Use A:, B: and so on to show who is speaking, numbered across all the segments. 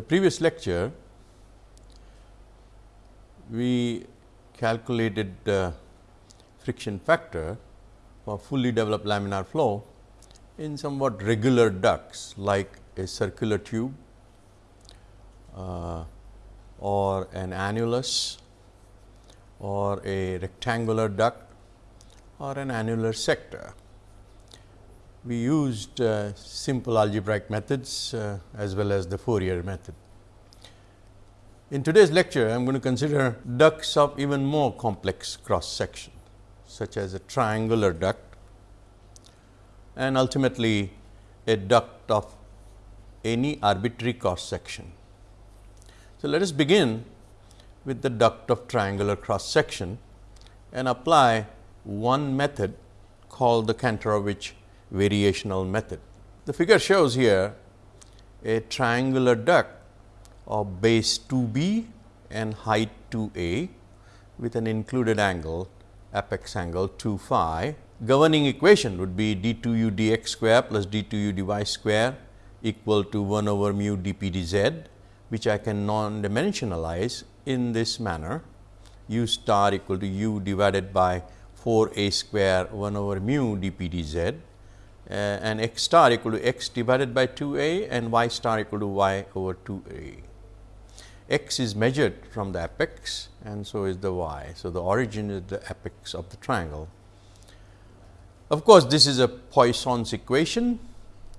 A: the previous lecture, we calculated the friction factor for fully developed laminar flow in somewhat regular ducts like a circular tube uh, or an annulus or a rectangular duct or an annular sector. We used uh, simple algebraic methods uh, as well as the Fourier method. In today's lecture, I am going to consider ducts of even more complex cross section, such as a triangular duct and ultimately a duct of any arbitrary cross section. So, let us begin with the duct of triangular cross section and apply one method called the Kantorovich variational method. The figure shows here a triangular duct of base 2 b and height 2 a with an included angle apex angle 2 phi. Governing equation would be d 2 u dx square plus d 2 u dy square equal to 1 over mu d p d z which I can non-dimensionalize in this manner u star equal to u divided by 4 a square 1 over mu d p d z Uh, and x star equal to x divided by 2 a and y star equal to y over 2 a. x is measured from the apex and so is the y. So, the origin is the apex of the triangle. Of course, this is a Poisson's equation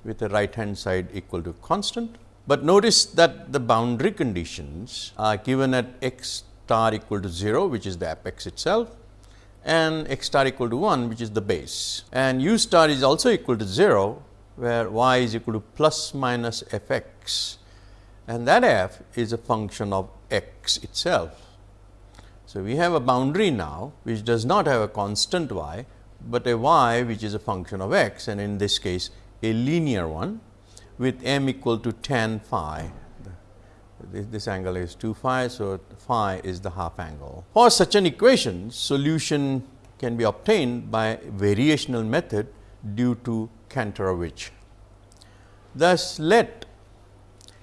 A: with the right hand side equal to constant but notice that the boundary conditions are given at x star equal to 0, which is the apex itself and x star equal to 1, which is the base. And u star is also equal to 0, where y is equal to plus minus f x and that f is a function of x itself. So, we have a boundary now, which does not have a constant y, but a y which is a function of x and in this case a linear one with m equal to tan phi. This, this angle is 2 phi. So, phi is the half angle. For such an equation, solution can be obtained by variational method due to Kantorovich. Thus, let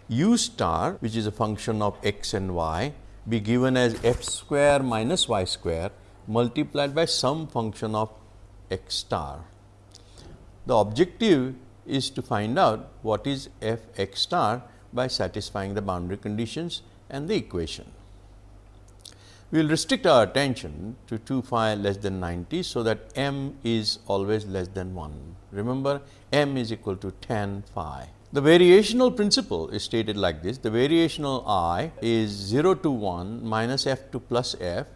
A: u star which is a function of x and y be given as f square minus y square multiplied by some function of x star. The objective is to find out what is f x star by satisfying the boundary conditions and the equation. We will restrict our attention to 2 phi less than 90. So, that m is always less than 1. Remember m is equal to tan phi. The variational principle is stated like this. The variational i is 0 to 1 minus f to plus f.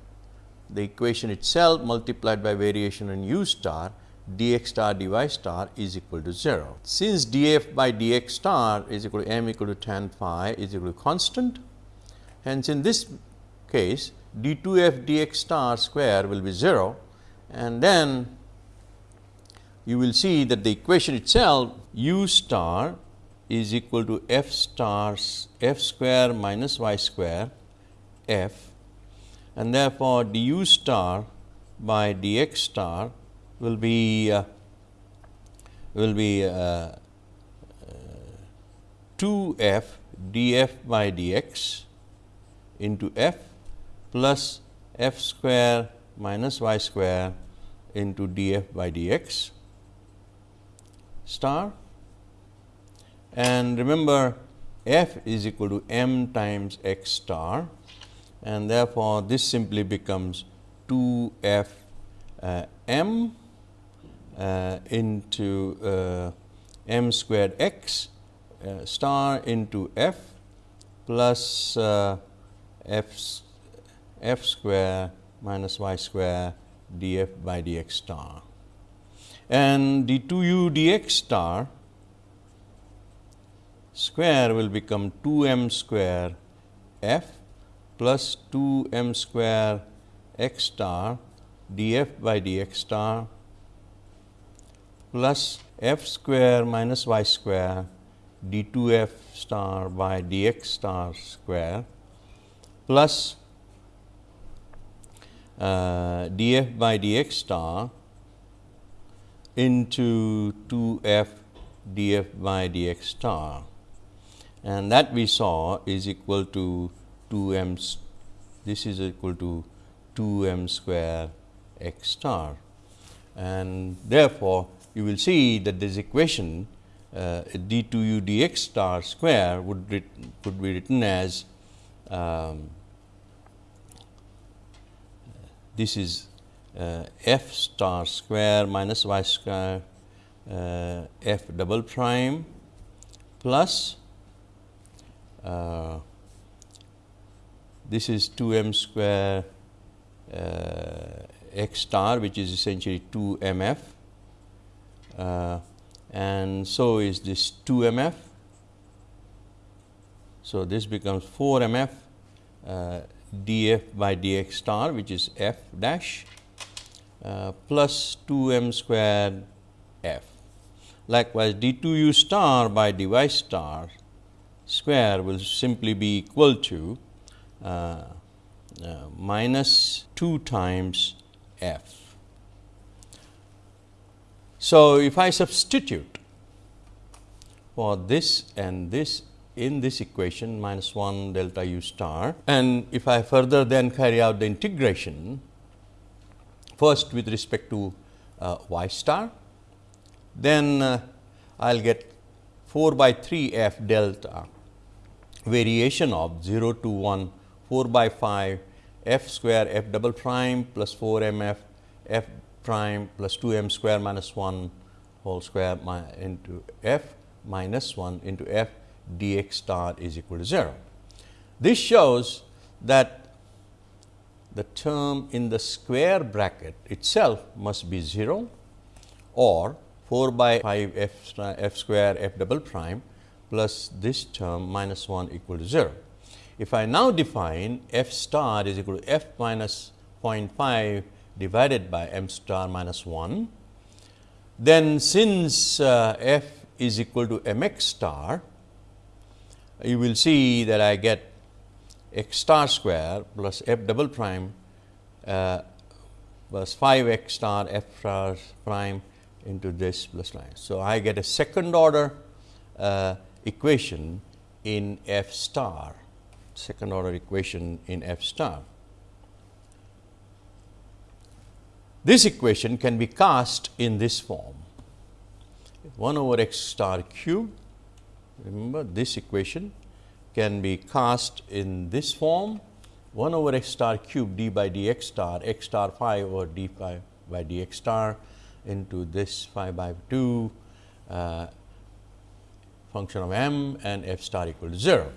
A: The equation itself multiplied by variation in u star dx star dy star is equal to 0. Since df by dx star is equal to m equal to tan phi is equal to constant, hence in this case d 2 f dx star square will be 0 and then you will see that the equation itself u star is equal to f stars f square minus y square f and therefore, du star by dx star will be uh, will be uh, 2 f df by dx into f plus f square minus y square into df by dx star. And remember f is equal to m times x star. And therefore, this simply becomes 2 f uh, m uh, into uh, m squared x uh, star into f plus f f square minus y square df by dx star. And d 2 u dx star square will become 2 m square f plus 2 m square x star df by dx star plus f square minus y square d 2 f star by dx star square plus uh, df by dx star into 2 f df by dx star. And that we saw is equal to 2 m this is equal to 2 m square x star. And therefore, you will see that this equation uh, d 2 u d x star square would could be written as um, this is uh, f star square minus y square uh, f double prime plus uh, this is 2 m square uh, x star which is essentially 2 m f uh, and so is this 2 m f. So, this becomes 4 m f uh, d f by d x star which is f dash uh, plus 2 m squared f. Likewise, d 2 u star by d y star square will simply be equal to uh, uh, minus 2 times f. So, if I substitute for this and this in this equation minus 1 delta u star and if I further then carry out the integration first with respect to uh, y star, then uh, I will get 4 by 3 f delta variation of 0 to 1 4 by 5 f square f double prime plus 4 m f f prime plus 2 m square minus 1 whole square into f minus 1 into f dx star is equal to 0. This shows that the term in the square bracket itself must be 0 or 4 by 5 f, f square f double prime plus this term minus 1 equal to 0. If I now define f star is equal to f minus 0.5 divided by m star minus 1, then since uh, f is equal to m x star, you will see that I get x star square plus f double prime uh, plus 5 x star f star prime into this plus line. So, I get a second order uh, equation in f star, second order equation in f star. This equation can be cast in this form 1 over x star cube. Remember this equation can be cast in this form 1 over x star cube d by dx star x star 5 over d 5 by dx star into this 5 by 2 uh, function of m and f star equal to 0.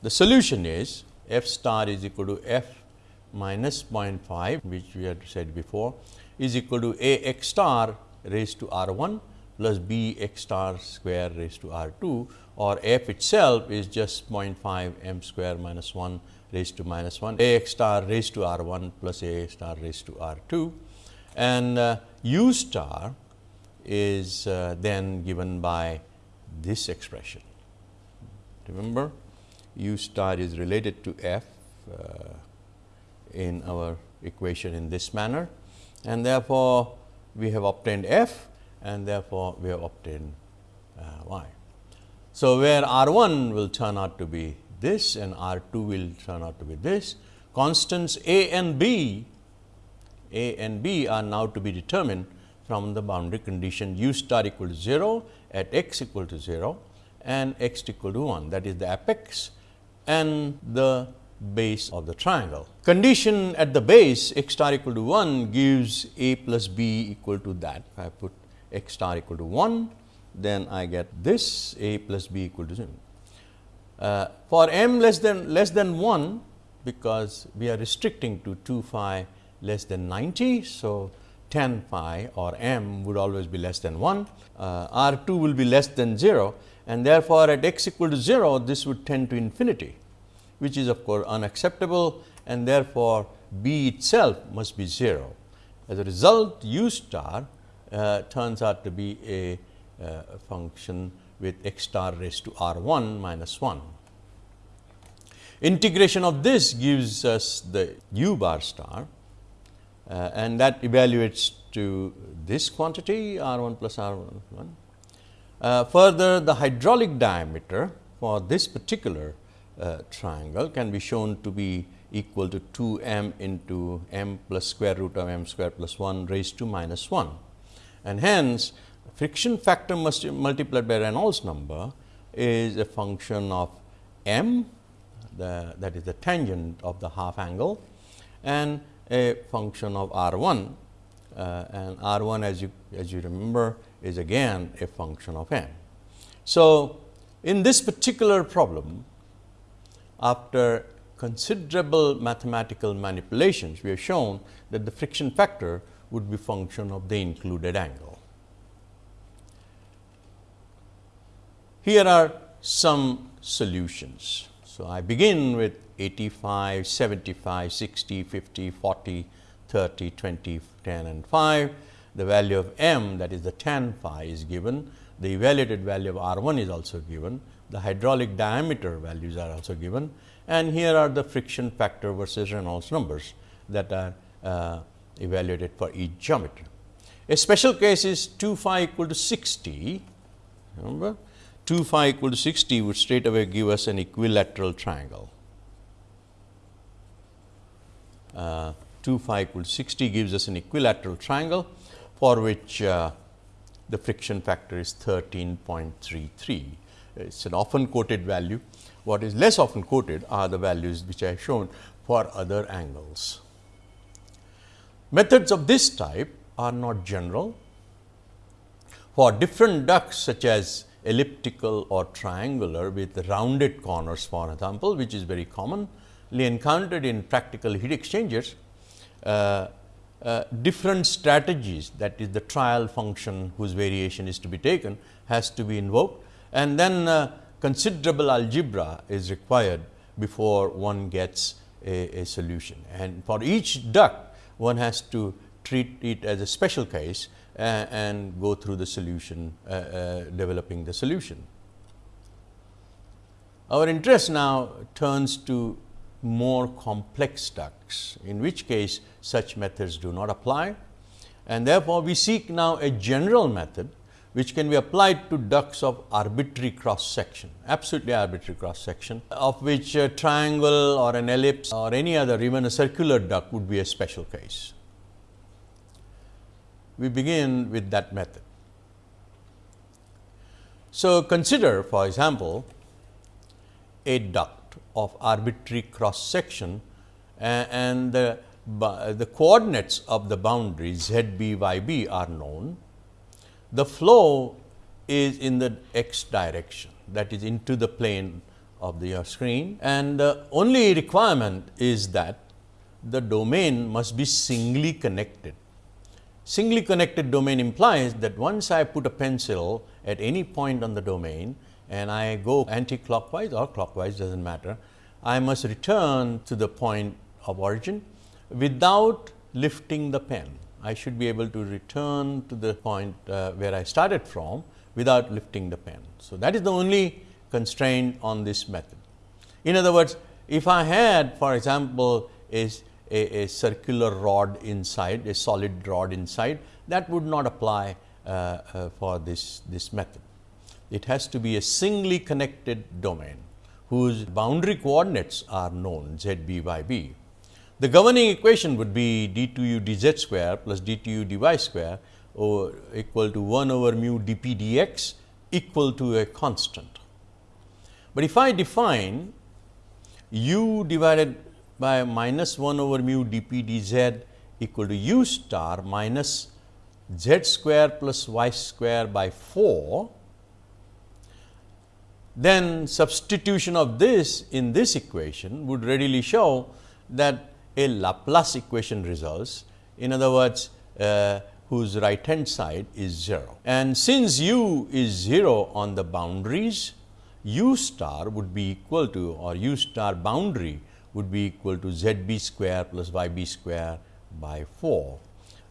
A: The solution is f star is equal to f minus 0.5 which we had said before is equal to a x star raised to r 1 plus b x star square raised to r 2 or f itself is just 0.5 m square minus 1 raised to minus 1 a x star raised to r 1 plus a star raised to r 2 and uh, u star is uh, then given by this expression. Remember u star is related to f uh, in our equation in this manner and therefore, we have obtained f and therefore, we have obtained uh, y. So, where R 1 will turn out to be this and R 2 will turn out to be this, constants a and b, a and b are now to be determined from the boundary condition u star equal to 0 at x equal to 0 and x equal to 1 that is the apex and the base of the triangle. Condition at the base x star equal to 1 gives a plus b equal to that. If I put x star equal to 1, then I get this a plus b equal to 0. Uh, for m less than less than 1, because we are restricting to 2 phi less than 90. So, 10 phi or m would always be less than 1, uh, R 2 will be less than 0 and therefore, at x equal to 0 this would tend to infinity which is of course unacceptable and therefore, b itself must be 0. As a result, u star uh, turns out to be a uh, function with x star raised to r 1 minus 1. Integration of this gives us the u bar star uh, and that evaluates to this quantity r 1 plus r 1. Uh, further the hydraulic diameter for this particular uh, triangle can be shown to be equal to 2 m into m plus square root of m square plus 1 raised to minus 1. And hence, friction factor must multiplied by Reynolds number is a function of m the, that is the tangent of the half angle and a function of r 1 uh, and r 1 as you as you remember is again a function of m. So, in this particular problem after considerable mathematical manipulations, we have shown that the friction factor would be function of the included angle. Here are some solutions. So, I begin with 85, 75, 60, 50, 40, 30, 20, 10 and 5. The value of m that is the tan phi is given. The evaluated value of R 1 is also given. The hydraulic diameter values are also given and here are the friction factor versus Reynolds numbers that are uh, evaluated for each geometry. A special case is 2 phi equal to 60, remember 2 phi equal to 60 would straight away give us an equilateral triangle. Uh, 2 phi equal to 60 gives us an equilateral triangle for which uh, the friction factor is 13.33. It is an often quoted value what is less often quoted are the values which I have shown for other angles. Methods of this type are not general. For different ducts such as elliptical or triangular with rounded corners for example, which is very commonly encountered in practical heat exchangers, uh, uh, different strategies that is the trial function whose variation is to be taken has to be invoked and then uh, considerable algebra is required before one gets a, a, solution. And for each duct, one has to treat it as a special case uh, and go through the solution, uh, uh, developing the solution. Our interest now turns to more complex ducts, in which case such methods do not apply. And therefore, we seek now a general method which can be applied to ducts of arbitrary cross section, absolutely arbitrary cross section, of which a triangle or an ellipse or any other even a circular duct would be a special case. We begin with that method. So, consider for example, a duct of arbitrary cross section and the, the coordinates of the boundary z b y b are known the flow is in the x direction that is into the plane of the screen and the only requirement is that the domain must be singly connected. Singly connected domain implies that once I put a pencil at any point on the domain and I go anti-clockwise or clockwise does not matter, I must return to the point of origin without lifting the pen. I should be able to return to the point uh, where I started from without lifting the pen. So, that is the only constraint on this method. In other words, if I had for example, a, a, a circular rod inside, a solid rod inside that would not apply uh, uh, for this, this method. It has to be a singly connected domain whose boundary coordinates are known z b y b. The governing equation would be d 2 u dz square plus d 2 u dy square over equal to 1 over mu dp dx equal to a constant. But if I define u divided by minus 1 over mu dp dz equal to u star minus z square plus y square by 4, then substitution of this in this equation would readily show that a Laplace equation results. In other words, uh, whose right hand side is 0. And since u is 0 on the boundaries, u star would be equal to or u star boundary would be equal to z b square plus y b square by 4.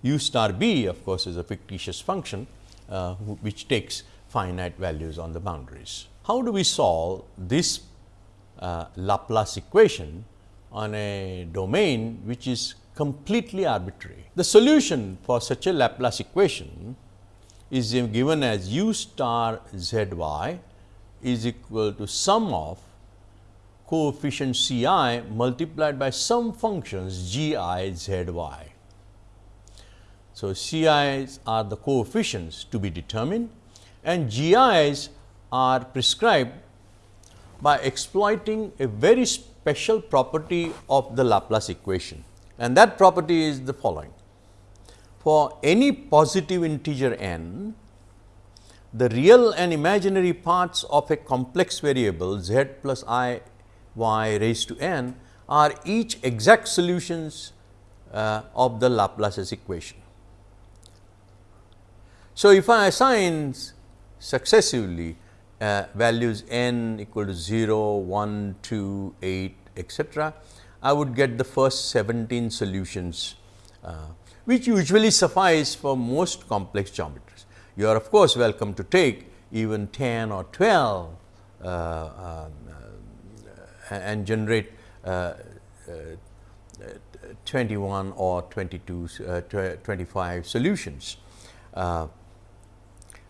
A: u star b of course, is a fictitious function uh, which takes finite values on the boundaries. How do we solve this uh, Laplace equation on a domain which is completely arbitrary. The solution for such a Laplace equation is given as u star z y is equal to sum of coefficient C i multiplied by some functions g i z y. So, C i's are the coefficients to be determined and g i's are prescribed by exploiting a very special property of the Laplace equation and that property is the following. For any positive integer n, the real and imaginary parts of a complex variable z plus i y raised to n are each exact solutions uh, of the Laplace's equation. So, if I assign successively uh, values n equal to 0, 1, 2, 8 etcetera, I would get the first 17 solutions uh, which usually suffice for most complex geometries. You are of course, welcome to take even 10 or 12 uh, um, and generate uh, uh, 21 or 22, uh, 25 solutions.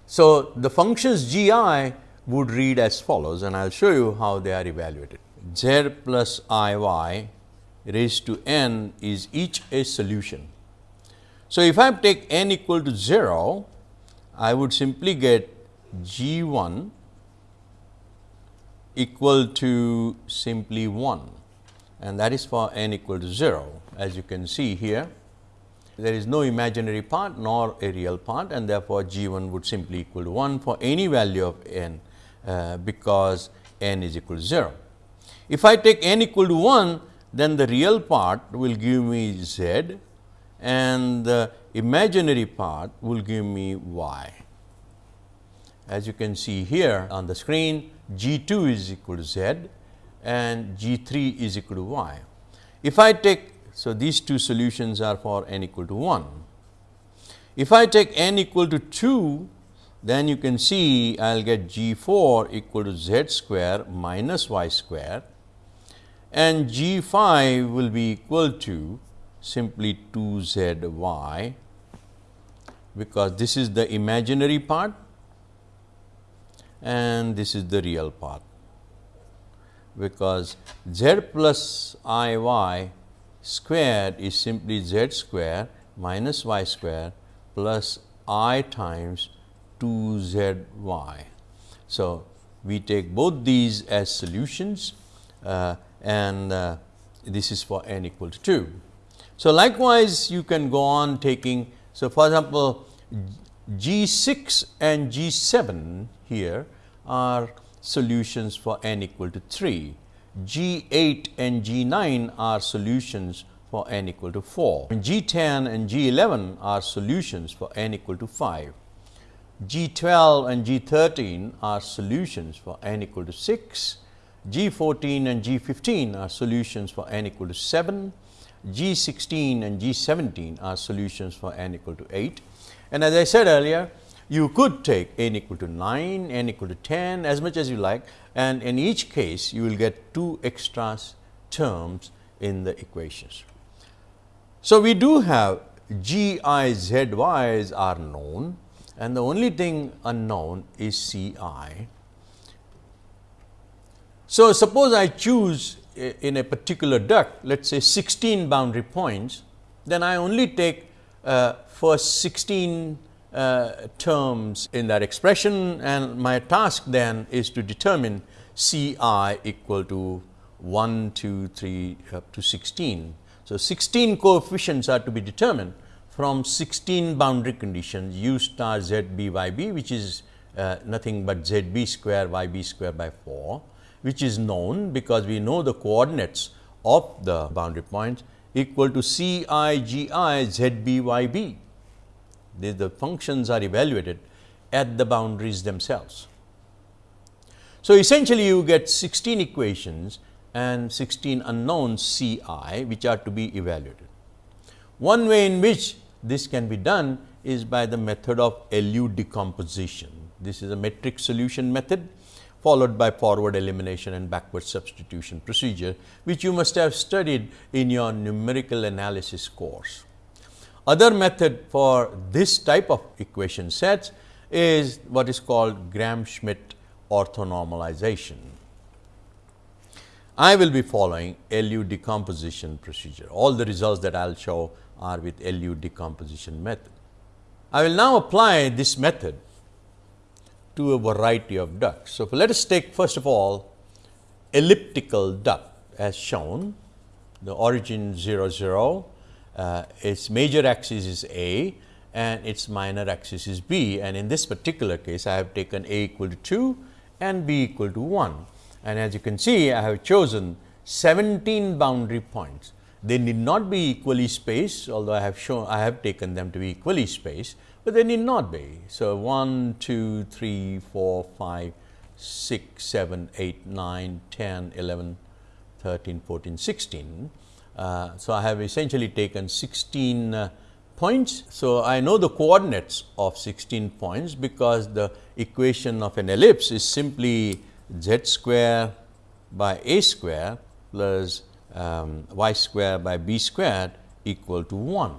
A: so, the functions g i would read as follows and I will show you how they are evaluated. z plus i y raised to n is each a solution. So, if I take n equal to 0, I would simply get g 1 equal to simply 1 and that is for n equal to 0. As you can see here, there is no imaginary part nor a real part and therefore, g 1 would simply equal to 1 for any value of n uh, because n is equal to 0. If I take n equal to 1, then the real part will give me z and the imaginary part will give me y. As you can see here on the screen, G 2 is equal to Z and G 3 is equal to Y. If I take, so these two solutions are for n equal to 1. If I take n equal to 2, then you can see I will get G 4 equal to Z square minus Y square. And G 5 will be equal to simply 2 Z Y because this is the imaginary part and this is the real part. Because z plus i y squared is simply z square minus y square plus i times 2 z y. So, we take both these as solutions uh, and uh, this is for n equal to 2. So, likewise you can go on taking. So, for example, G 6 and G 7 here are solutions for n equal to 3. G 8 and G 9 are solutions for n equal to 4. G 10 and G 11 are solutions for n equal to 5. G 12 and G 13 are solutions for n equal to 6. G 14 and G 15 are solutions for n equal to 7. G 16 and G 17 are solutions for n equal to 8. And as I said earlier, you could take n equal to 9, n equal to 10 as much as you like and in each case you will get two extra terms in the equations. So, we do have g i z y's are known and the only thing unknown is c i. So, suppose I choose in a particular duct let us say 16 boundary points, then I only take uh, first 16 uh, terms in that expression and my task then is to determine C i equal to 1, 2, 3 up to 16. So, 16 coefficients are to be determined from 16 boundary conditions u star z b y b which is uh, nothing but z b square y b square by 4 which is known because we know the coordinates of the boundary points equal to C i g i z b y b the, the functions are evaluated at the boundaries themselves. So, essentially you get 16 equations and 16 unknowns C i which are to be evaluated. One way in which this can be done is by the method of LU decomposition. This is a metric solution method followed by forward elimination and backward substitution procedure, which you must have studied in your numerical analysis course. Other method for this type of equation sets is what is called Gram-Schmidt orthonormalization. I will be following LU decomposition procedure. All the results that I will show are with LU decomposition method. I will now apply this method to a variety of ducts. So, let us take first of all elliptical duct as shown, the origin 0 0, uh, its major axis is A and its minor axis is B and in this particular case I have taken A equal to 2 and B equal to 1 and as you can see I have chosen 17 boundary points. They need not be equally spaced although I have shown I have taken them to be equally spaced, but they need not be. So, 1, 2, 3, 4, 5, 6, 7, 8, 9, 10, 11, 13, 14, 16. Uh, so, I have essentially taken 16 uh, points. So, I know the coordinates of 16 points because the equation of an ellipse is simply z square by a square plus um, y square by b squared equal to 1.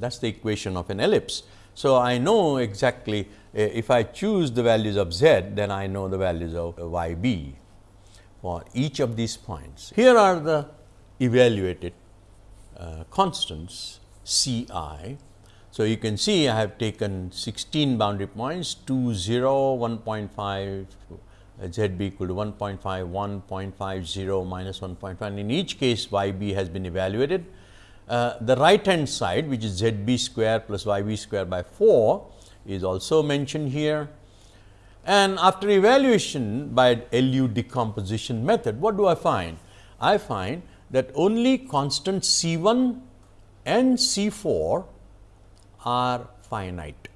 A: That is the equation of an ellipse. So, I know exactly uh, if I choose the values of z, then I know the values of y b for each of these points. Here are the evaluated uh, constants C i. So, you can see I have taken 16 boundary points 2 0 1.5 z b equal to 1.5 1.50 minus 1.5 in each case y b has been evaluated. Uh, the right hand side which is z b square plus y b square by 4 is also mentioned here and after evaluation by LU decomposition method, what do I find? I find that only constant C 1 and C 4 are finite.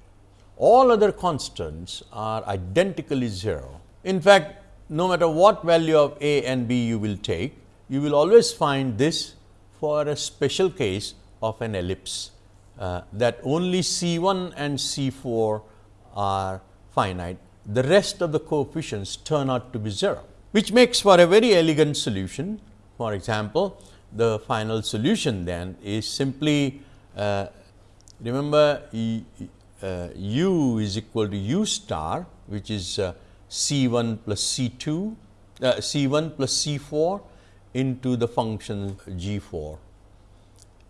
A: All other constants are identically 0. In fact, no matter what value of A and B you will take, you will always find this for a special case of an ellipse uh, that only C 1 and C 4 are finite the rest of the coefficients turn out to be 0, which makes for a very elegant solution. For example, the final solution then is simply uh, remember uh, u is equal to u star which is uh, C 1 plus C 2 uh, C 1 plus C 4 into the function g 4.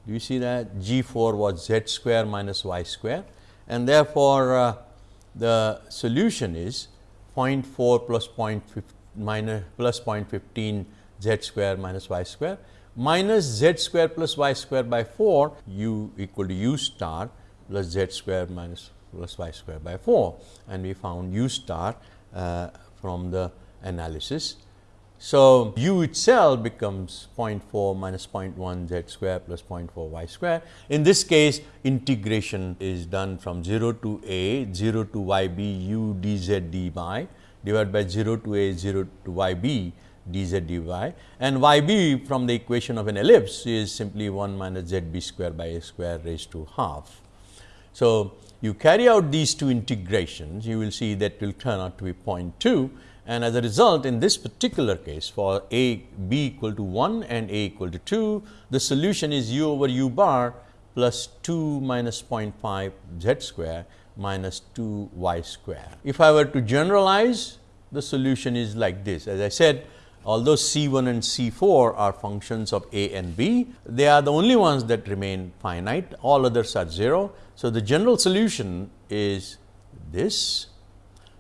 A: Do you see that? G 4 was z square minus y square. And therefore, uh, the solution is 0.4 plus 0.15 minus plus 0.15 z square minus y square. Minus z square plus y square by 4 u equal to u star plus z square minus plus y square by 4 and we found u star Uh, from the analysis so, u itself becomes 0.4 minus 0.1 z square plus 0.4 y square. In this case, integration is done from 0 to a 0 to y b u dz dy divided by 0 to a 0 to y b dz dy and y b from the equation of an ellipse is simply 1 minus z b square by a square raised to half. So, you carry out these two integrations, you will see that will turn out to be 0.2 and as a result in this particular case for a b equal to 1 and a equal to 2, the solution is u over u bar plus 2 minus 0.5 z square minus 2 y square. If I were to generalize the solution is like this as I said although C 1 and C 4 are functions of a and b, they are the only ones that remain finite all others are 0. So, the general solution is this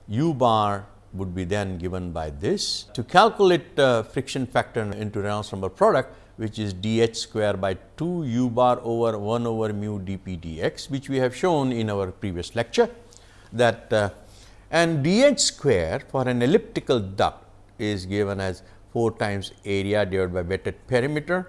A: u bar would be then given by this. To calculate uh, friction factor into Reynolds number product which is d h square by 2 u bar over 1 over mu d p d x which we have shown in our previous lecture that uh, and d h square for an elliptical duct is given as 4 times area divided by wetted perimeter.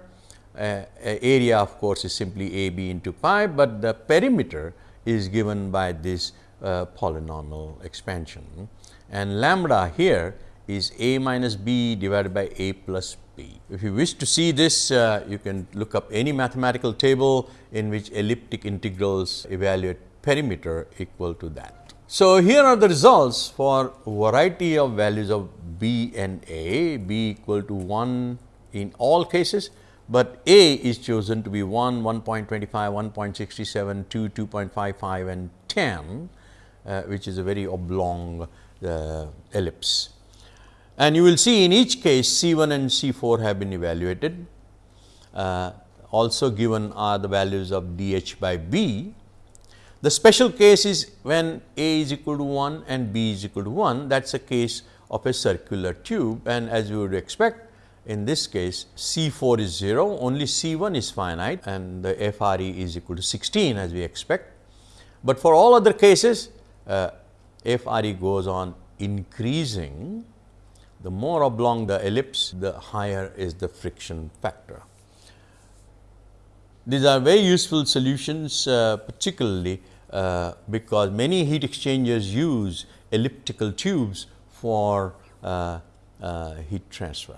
A: Uh, area of course, is simply a b into pi, but the perimeter is given by this uh, polynomial expansion and lambda here is a minus b divided by a plus b. If you wish to see this, uh, you can look up any mathematical table in which elliptic integrals evaluate perimeter equal to that. So, here are the results for variety of values of b and a, b equal to 1 in all cases, but a is chosen to be 1, 1.25, 1.67, 2, 2.55 and 10, uh, which is a very oblong the ellipse. And you will see in each case C 1 and C 4 have been evaluated. Uh, also given are the values of d h by b. The special case is when A is equal to 1 and B is equal to 1 that is a case of a circular tube and as you would expect in this case C 4 is 0 only C 1 is finite and the F R E is equal to 16 as we expect. But for all other cases uh, F R E goes on increasing the more oblong the ellipse the higher is the friction factor. These are very useful solutions uh, particularly uh, because many heat exchangers use elliptical tubes for uh, uh, heat transfer.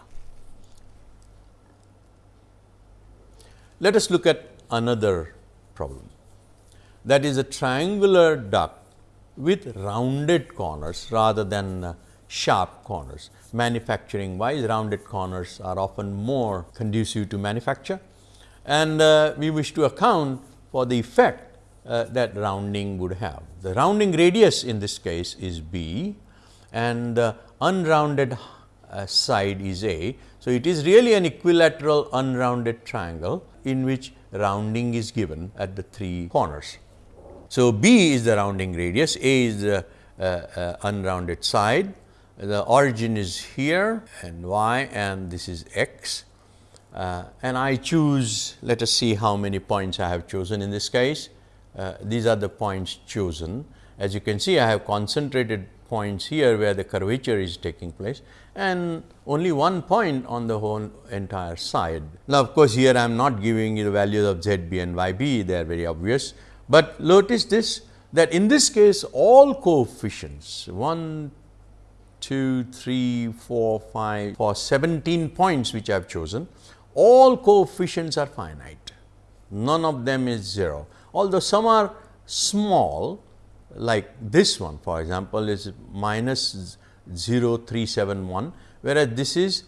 A: Let us look at another problem that is a triangular duct with rounded corners rather than uh, sharp corners. Manufacturing wise rounded corners are often more conducive to manufacture and uh, we wish to account for the effect uh, that rounding would have. The rounding radius in this case is b and the unrounded uh, side is a. So, it is really an equilateral unrounded triangle in which rounding is given at the three corners. So, b is the rounding radius, a is the uh, uh, unrounded side, the origin is here and y and this is x uh, and I choose let us see how many points I have chosen in this case. Uh, these are the points chosen. As you can see I have concentrated points here where the curvature is taking place and only one point on the whole entire side. Now, of course, here I am not giving you the values of z b and y b they are very obvious, but notice this that in this case all coefficients 1, 2, 3, 4, 5 for 17 points which I have chosen all coefficients are finite, none of them is 0. Although some are small like this one for example, is minus 0.371, whereas this is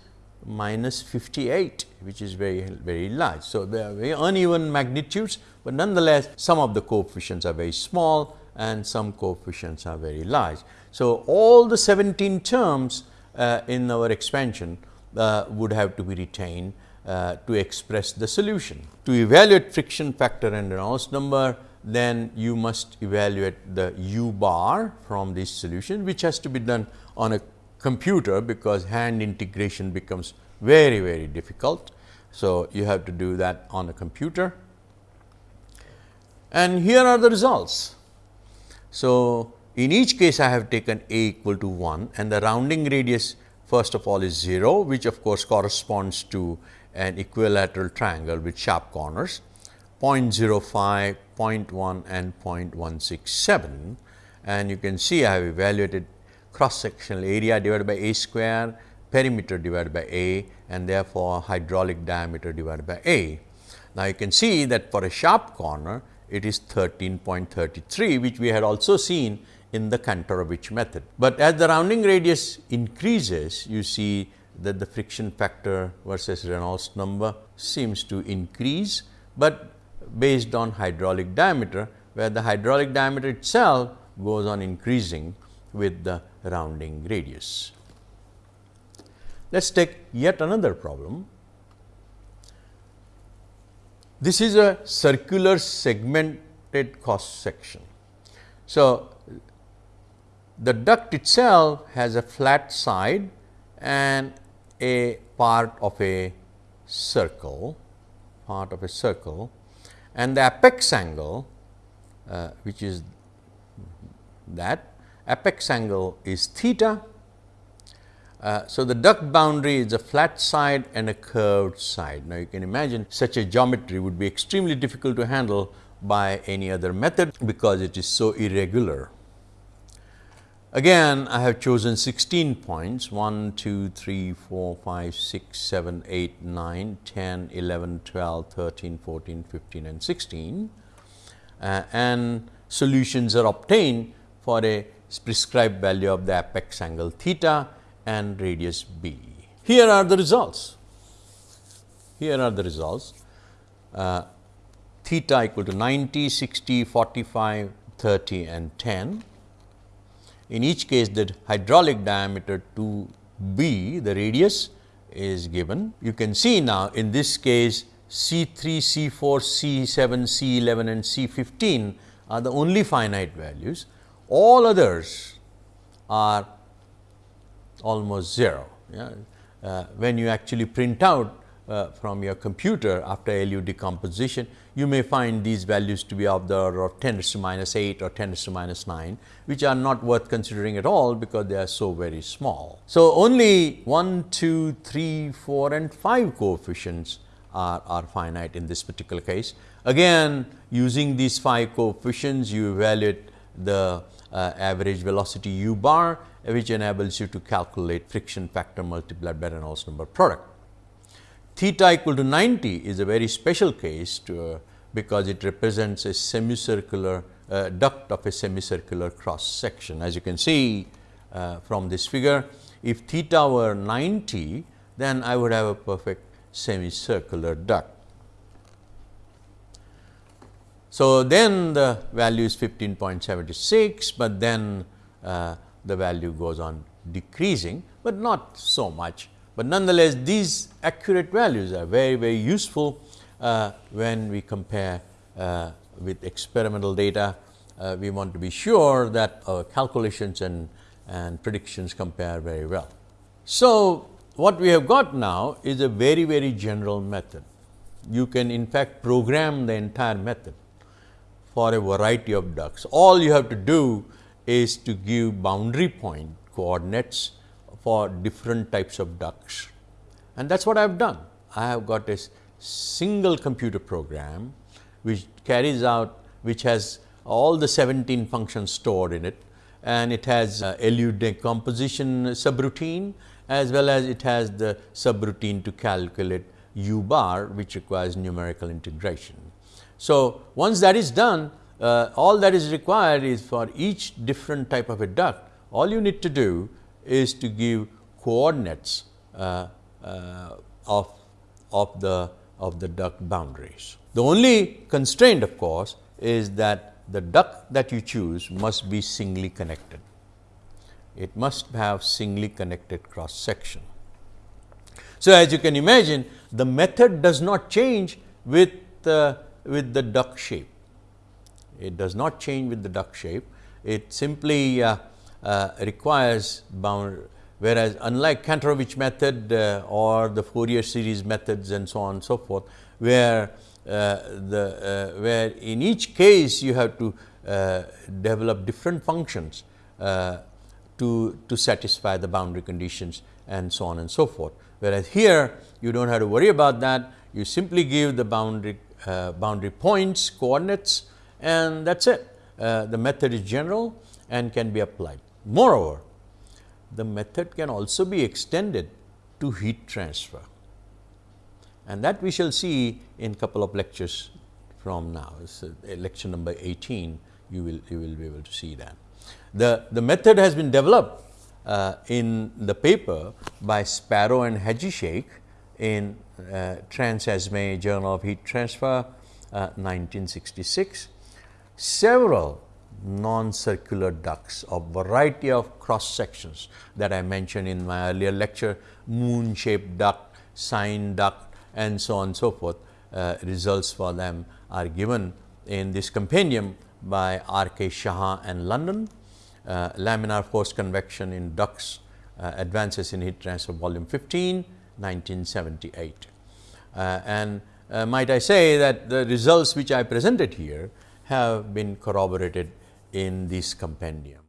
A: minus 58 which is very very large. So, they are very uneven magnitudes, but nonetheless some of the coefficients are very small and some coefficients are very large. So, all the 17 terms uh, in our expansion uh, would have to be retained uh, to express the solution. To evaluate friction factor and Reynolds number, then you must evaluate the u bar from this solution, which has to be done on a computer, because hand integration becomes very, very difficult. So, you have to do that on a computer. And here are the results. So, in each case I have taken a equal to 1 and the rounding radius first of all is 0, which of course corresponds to an equilateral triangle with sharp corners 0.05, 0.1 and 0.167 and you can see I have evaluated cross sectional area divided by a square, perimeter divided by a and therefore, hydraulic diameter divided by a. Now, you can see that for a sharp corner it is 13.33 which we had also seen in the Kantorovich method. But as the rounding radius increases you see that the friction factor versus Reynolds number seems to increase, but based on hydraulic diameter where the hydraulic diameter itself goes on increasing with the rounding radius. Let us take yet another problem. This is a circular segmented cross section. So, the duct itself has a flat side and a part of a circle, part of a circle and the apex angle uh, which is that apex angle is theta. Uh, so, the duct boundary is a flat side and a curved side. Now, you can imagine such a geometry would be extremely difficult to handle by any other method, because it is so irregular. Again, I have chosen 16 points 1, 2, 3, 4, 5, 6, 7, 8, 9, 10, 11, 12, 13, 14, 15 and 16 uh, and solutions are obtained for a prescribed value of the apex angle theta and radius b. Here are the results. Here are the results uh, theta equal to 90, 60, 45, 30 and 10 In each case the hydraulic diameter 2 b the radius is given. You can see now in this case C 3, C 4, C 7, C 11 and C 15 are the only finite values. All others are almost 0. Yeah. Uh, when you actually print out uh, from your computer after LU decomposition, you may find these values to be of the order of 10 to minus 8 or 10 to minus 9, which are not worth considering at all because they are so very small. So, only 1, 2, 3, 4 and 5 coefficients are, are finite in this particular case. Again using these 5 coefficients you evaluate the uh, average velocity u bar which enables you to calculate friction factor multiplied by Reynolds number product. Theta equal to 90 is a very special case to, uh, because it represents a semicircular uh, duct of a semicircular cross section. As you can see uh, from this figure, if theta were 90, then I would have a perfect semicircular duct. So, then the value is 15.76, but then uh, the value goes on decreasing, but not so much. But nonetheless, these accurate values are very, very useful uh, when we compare uh, with experimental data. Uh, we want to be sure that our calculations and, and predictions compare very well. So, what we have got now is a very, very general method. You can in fact program the entire method for a variety of ducts. All you have to do is to give boundary point coordinates for different types of ducts and that is what I have done. I have got a single computer program which carries out which has all the 17 functions stored in it and it has uh, LU decomposition subroutine as well as it has the subroutine to calculate u bar which requires numerical integration. So, once that is done uh, all that is required is for each different type of a duct, all you need to do is to give coordinates uh, uh, of, of, the, of the duct boundaries. The only constraint of course, is that the duct that you choose must be singly connected. It must have singly connected cross section. So, as you can imagine the method does not change with, uh, with the duct shape. It does not change with the duct shape. It simply uh, requires bound, whereas unlike Kantorovich method uh, or the Fourier series methods and so on and so forth, where uh, the uh, where in each case you have to uh, develop different functions to, to satisfy the boundary conditions and so on and so forth. Whereas here you do not have to worry about that, you simply give the boundary boundary points coordinates and that is it. Uh, the method is general and can be applied. Moreover, the method can also be extended to heat transfer and that we shall see in a couple of lectures from now. It's lecture number 18, you will, you will be able to see that. The, the method has been developed uh, in the paper by Sparrow and Haji in uh, Trans-ASME Journal of Heat Transfer uh, 1966 several non-circular ducts of variety of cross sections that I mentioned in my earlier lecture, moon shaped duct, sine duct and so on and so forth. Uh, results for them are given in this compendium by R. K. Shah and London, uh, laminar force convection in ducts, uh, advances in heat transfer volume 15, 1978. Uh, and uh, might I say that the results which I presented here have been corroborated in this compendium.